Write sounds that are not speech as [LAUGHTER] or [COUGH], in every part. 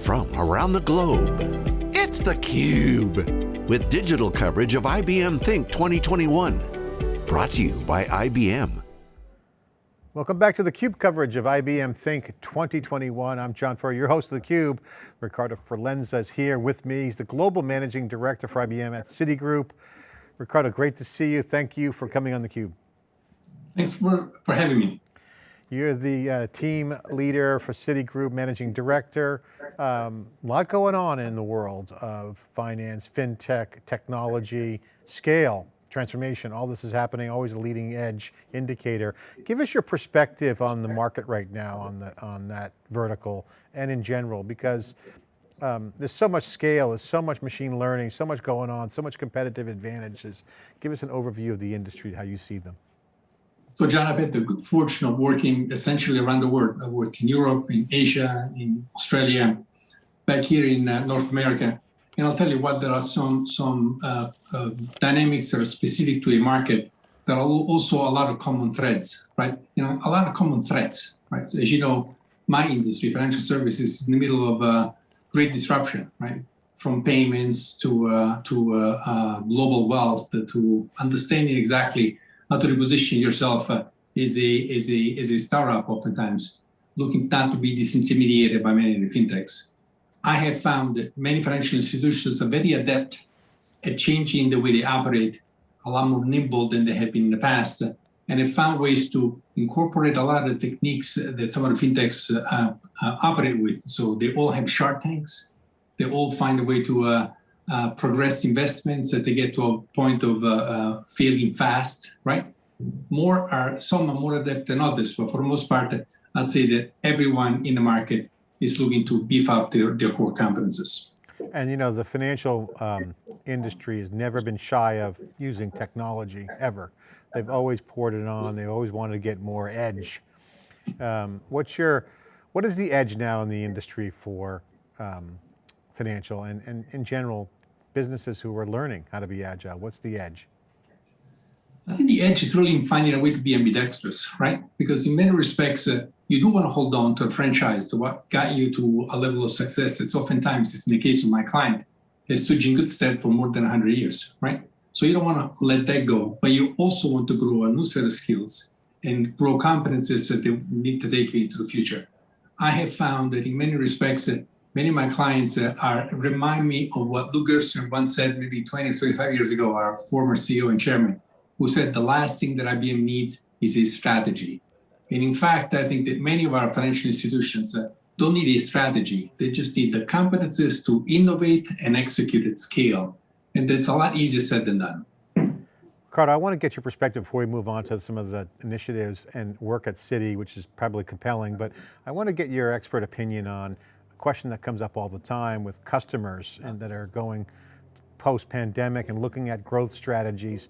from around the globe. It's theCUBE, with digital coverage of IBM Think 2021. Brought to you by IBM. Welcome back to theCUBE coverage of IBM Think 2021. I'm John Furrier, your host of theCUBE. Ricardo Forlenza is here with me. He's the Global Managing Director for IBM at Citigroup. Ricardo, great to see you. Thank you for coming on theCUBE. Thanks for, for having me. You're the uh, team leader for Citigroup, managing director. Um, a lot going on in the world of finance, fintech, technology, scale, transformation. All this is happening, always a leading edge indicator. Give us your perspective on the market right now on, the, on that vertical and in general, because um, there's so much scale, there's so much machine learning, so much going on, so much competitive advantages. Give us an overview of the industry, how you see them. So John, I've had the good fortune of working essentially around the world. I worked in Europe, in Asia, in Australia, back here in uh, North America. And I'll tell you what, there are some, some uh, uh, dynamics that are specific to a market. There are also a lot of common threads, right? You know, a lot of common threats, right? So as you know, my industry, financial services, is in the middle of a great disruption, right? From payments to, uh, to uh, uh, global wealth to understanding exactly how to reposition yourself uh, as a as a as a startup oftentimes looking not to be disintermediated by many of the fintechs. I have found that many financial institutions are very adept at changing the way they operate, a lot more nimble than they have been in the past, and have found ways to incorporate a lot of the techniques that some of the fintechs uh, uh, operate with. So they all have shark tanks. They all find a way to uh, progress investments that they get to a point of uh, uh, fast, right? More are, some are more adept than others, but for the most part, I'd say that everyone in the market is looking to beef up their, their core competences. And you know, the financial um, industry has never been shy of using technology, ever. They've always poured it on, they always wanted to get more edge. Um, what's your, what is the edge now in the industry for um, financial and, and in general businesses who are learning how to be agile? What's the edge? I think the edge is really in finding a way to be ambidextrous, right? Because in many respects, uh, you do want to hold on to a franchise, to what got you to a level of success. It's oftentimes, it's in the case of my client, has stood in good stead for more than 100 years, right? So you don't want to let that go, but you also want to grow a new set of skills and grow competencies that they need to take you into the future. I have found that in many respects, uh, many of my clients uh, are remind me of what Lou Gerstner once said maybe 20 or 25 years ago, our former CEO and chairman, who said the last thing that IBM needs is a strategy. And in fact, I think that many of our financial institutions uh, don't need a strategy. They just need the competencies to innovate and execute at scale. And that's a lot easier said than done. Carter, I want to get your perspective before we move on to some of the initiatives and work at Citi, which is probably compelling, but I want to get your expert opinion on question that comes up all the time with customers and that are going post-pandemic and looking at growth strategies.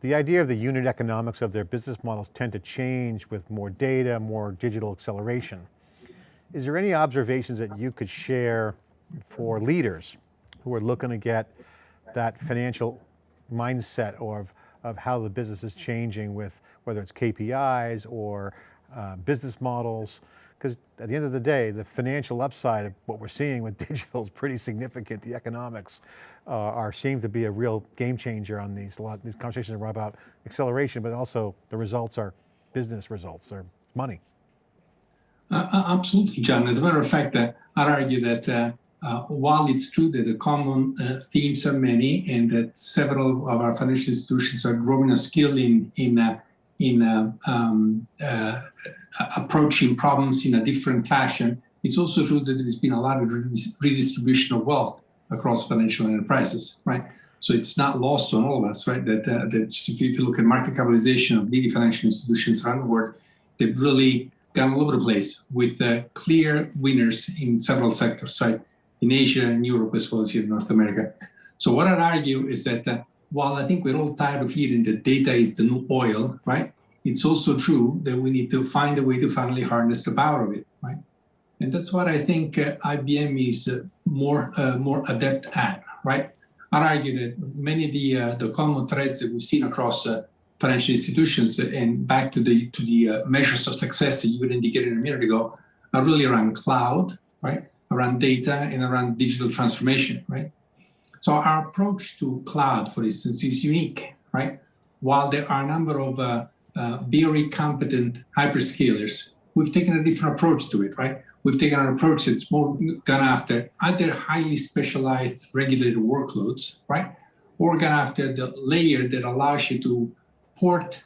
The idea of the unit economics of their business models tend to change with more data, more digital acceleration. Is there any observations that you could share for leaders who are looking to get that financial mindset or of, of how the business is changing with whether it's KPIs or uh, business models, because at the end of the day, the financial upside of what we're seeing with [LAUGHS] digital is pretty significant. The economics uh, are seem to be a real game changer on these. Lot these conversations are about acceleration, but also the results are business results, they're money. Uh, uh absolutely, John. As a matter of fact, uh, I'd argue that uh, uh, while it's true that the common uh, themes are many and that several of our financial institutions are growing a skill in, in in uh, um, uh, approaching problems in a different fashion. It's also true that there's been a lot of redistribution of wealth across financial enterprises, right? So it's not lost on all of us, right? That, uh, that if you look at market capitalization of leading financial institutions around the world, they've really gone all over the place with uh, clear winners in several sectors, right? In Asia and Europe as well as here in North America. So what I'd argue is that uh, while I think we're all tired of hearing that data is the new oil, right? It's also true that we need to find a way to finally harness the power of it, right? And that's what I think uh, IBM is uh, more uh, more adept at, right? I'd argue that many of the uh, the common threads that we've seen across uh, financial institutions and back to the to the uh, measures of success that you would indicated a minute ago are really around cloud, right? around data and around digital transformation, right? So our approach to cloud, for instance, is unique, right? While there are a number of uh, uh, very competent hyperscalers, we've taken a different approach to it, right? We've taken an approach that's more gone after either highly specialized regulated workloads, right? Or gone after the layer that allows you to port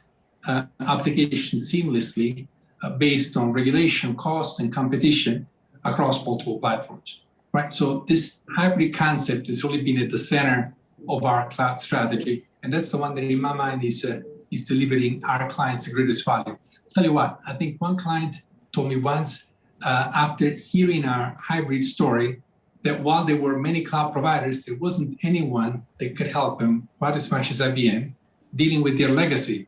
uh, applications seamlessly uh, based on regulation, cost, and competition across multiple platforms, right? So this hybrid concept has really been at the center of our cloud strategy. And that's the one that in my mind is, uh, is delivering our clients the greatest value. I'll tell you what, I think one client told me once uh, after hearing our hybrid story that while there were many cloud providers, there wasn't anyone that could help them quite as much as IBM dealing with their legacy.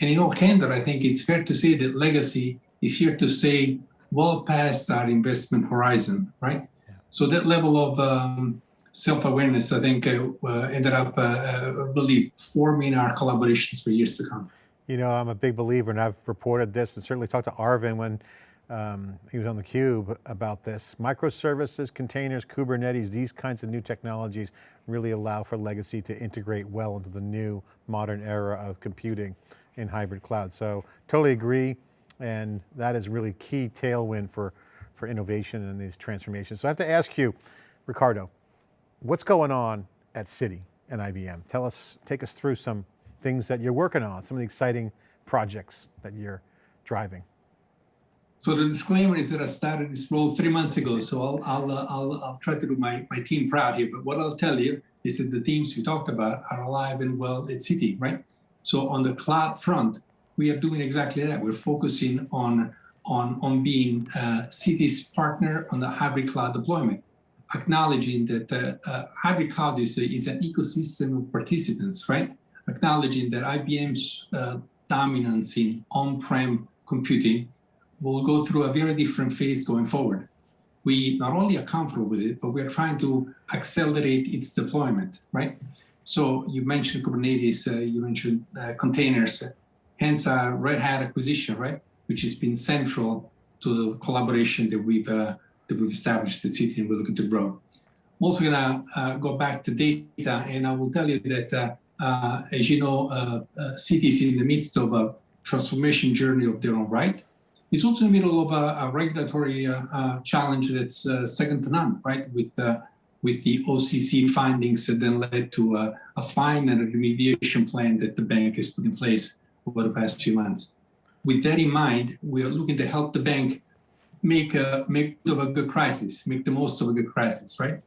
And in all candor, I think it's fair to say that legacy is here to stay well past our investment horizon, right? So that level of um, self-awareness, I think, uh, uh, ended up, uh, uh, really forming our collaborations for years to come. You know, I'm a big believer, and I've reported this, and certainly talked to Arvind when um, he was on the cube about this. Microservices, containers, Kubernetes, these kinds of new technologies really allow for legacy to integrate well into the new modern era of computing in hybrid cloud. So totally agree. And that is really key tailwind for, for innovation and these transformations. So I have to ask you, Ricardo, what's going on at Citi and IBM? Tell us, take us through some things that you're working on, some of the exciting projects that you're driving. So the disclaimer is that I started this role three months ago, so I'll, I'll, uh, I'll, I'll try to do my, my team proud here. But what I'll tell you is that the teams we talked about are alive and well at Citi, right? So on the cloud front, we are doing exactly that. We're focusing on, on, on being uh, Citi's partner on the hybrid cloud deployment, acknowledging that uh, uh, hybrid cloud is, is an ecosystem of participants, right? Acknowledging that IBM's uh, dominance in on-prem computing will go through a very different phase going forward. We not only are comfortable with it, but we're trying to accelerate its deployment, right? So you mentioned Kubernetes, uh, you mentioned containers, hence our Red Hat acquisition, right? Which has been central to the collaboration that we've uh, that we've established at Citi and we're looking to grow. I'm also gonna uh, go back to data, and I will tell you that uh, uh, as you know, Citi is in the midst of a transformation journey of their own right. It's also in the middle of a, a regulatory challenge that's second to none, right? With with the OCC findings that then led to a, a, fine and a remediation plan that the bank has put in place over the past few months. With that in mind, we are looking to help the bank make a make of a good crisis, make the most of a good crisis, right?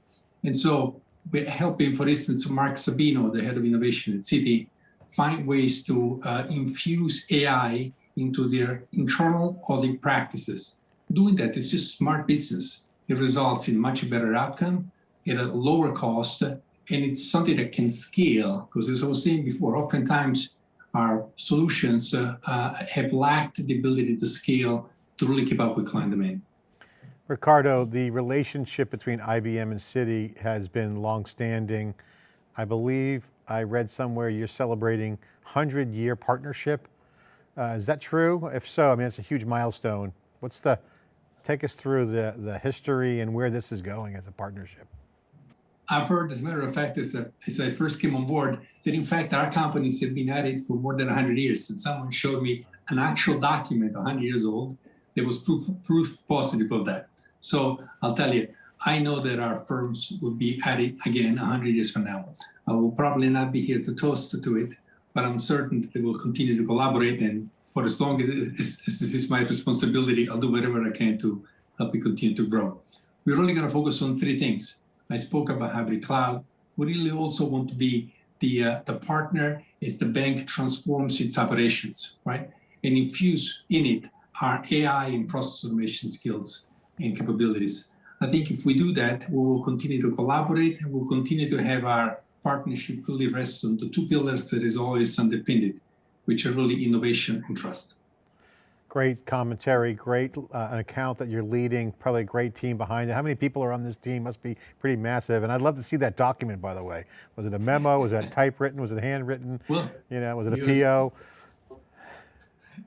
And so we're helping, for instance, Mark Sabino, the head of innovation at Citi, find ways to uh, infuse AI into their internal audit practices. Doing that is just smart business. It results in much better outcome at a lower cost, and it's something that can scale. Because as I was saying before, oftentimes our solutions uh, uh, have lacked the ability to scale to really keep up with client demand. Ricardo, the relationship between IBM and Citi has been longstanding. I believe I read somewhere you're celebrating 100 year partnership. Uh, is that true? If so, I mean, it's a huge milestone. What's the, take us through the, the history and where this is going as a partnership. I've heard, as a matter of fact, as, a, as I first came on board, that in fact our companies have been at it for more than 100 years. And someone showed me an actual document, 100 years old, that was proof, proof positive of that. So I'll tell you, I know that our firms will be at it again 100 years from now. I will probably not be here to toast to it, but I'm certain that they will continue to collaborate. And for as long as, this is my responsibility, I'll do whatever I can to help it continue to grow. We're only going to focus on three things I spoke about hybrid cloud. We really also want to be the, uh, the partner as the bank transforms its operations, right? And infuse in it our AI and process automation skills and capabilities. I think if we do that, we will continue to collaborate and we'll continue to have our partnership really rest on the two pillars that is always underpinned which are really innovation and trust. Great commentary, great uh, an account that you're leading, probably a great team behind it. How many people are on this team? Must be pretty massive. And I'd love to see that document, by the way. Was it a memo? Was it typewritten? Was it handwritten? Well, you know, was it a PO?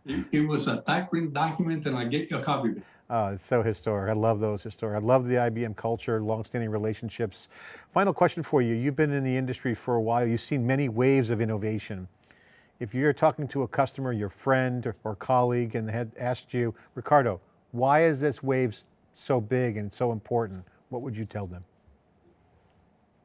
It, it was a typewritten document and I get you a copy of it. Uh, it's so historic. I love those historic. I love the IBM culture, longstanding relationships. Final question for you. You've been in the industry for a while. You've seen many waves of innovation. If you're talking to a customer, your friend or, or colleague and they had asked you, Ricardo, why is this wave so big and so important? What would you tell them?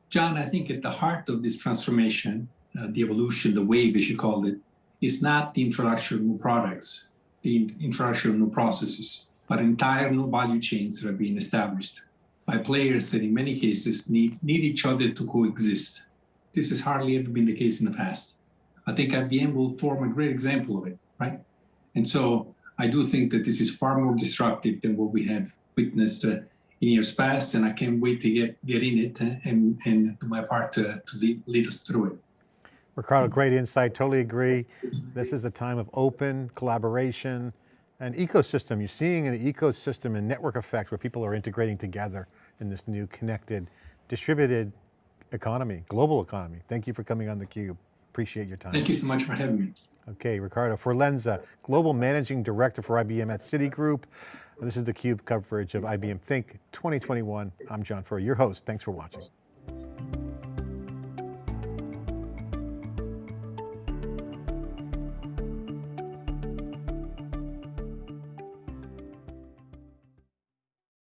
John, I think at the heart of this transformation, uh, the evolution, the wave, as you called it, is not the introduction of new products, the introduction of new processes, but entire new value chains that are being established by players that in many cases need, need each other to coexist. This has hardly ever been the case in the past. I think IBM will form a great example of it, right? And so I do think that this is far more disruptive than what we have witnessed uh, in years past, and I can't wait to get, get in it and, and do my part to, to lead, lead us through it. Ricardo, great insight, totally agree. This is a time of open collaboration and ecosystem. You're seeing an ecosystem and network effect where people are integrating together in this new connected, distributed economy, global economy. Thank you for coming on theCUBE. Appreciate your time. Thank you so much for having me. Okay, Ricardo Forlenza, Global Managing Director for IBM at Citigroup. This is theCUBE coverage of IBM Think 2021. I'm John Furrier, your host. Thanks for watching.